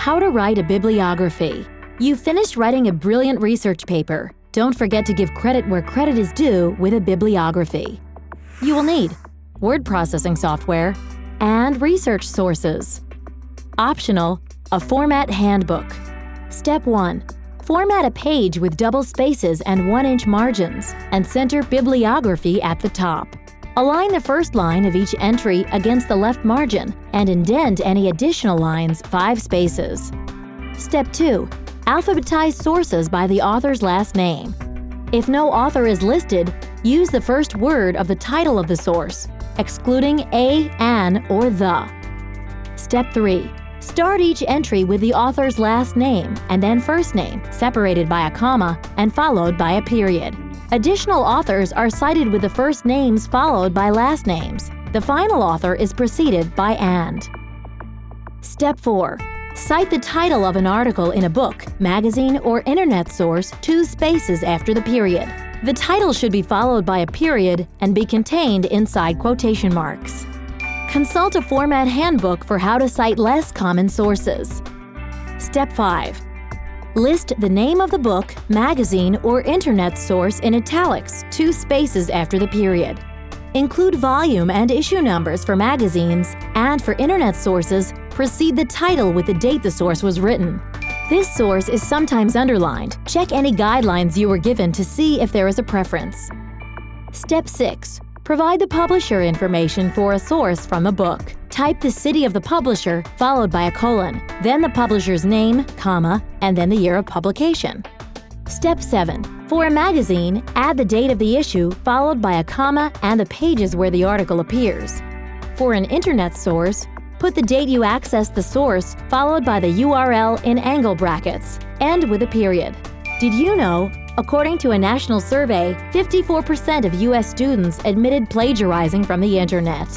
How to write a bibliography. You finished writing a brilliant research paper. Don't forget to give credit where credit is due with a bibliography. You will need word processing software and research sources. Optional, a format handbook. Step 1. Format a page with double spaces and 1-inch margins, and center bibliography at the top. Align the first line of each entry against the left margin and indent any additional lines 5 spaces. Step 2. Alphabetize sources by the author's last name. If no author is listed, use the first word of the title of the source, excluding a, an, or the. Step 3. Start each entry with the author's last name and then first name, separated by a comma and followed by a period. Additional authors are cited with the first names followed by last names. The final author is preceded by and. Step 4. Cite the title of an article in a book, magazine, or internet source two spaces after the period. The title should be followed by a period and be contained inside quotation marks. Consult a format handbook for how to cite less common sources. Step 5. List the name of the book, magazine, or internet source in italics two spaces after the period. Include volume and issue numbers for magazines, and for internet sources, precede the title with the date the source was written. This source is sometimes underlined. Check any guidelines you were given to see if there is a preference. Step 6. Provide the publisher information for a source from a book. Type the city of the publisher followed by a colon, then the publisher's name, comma, and then the year of publication. Step 7. For a magazine, add the date of the issue followed by a comma and the pages where the article appears. For an internet source, put the date you accessed the source followed by the URL in angle brackets, and with a period. Did you know According to a national survey, 54% of U.S. students admitted plagiarizing from the internet.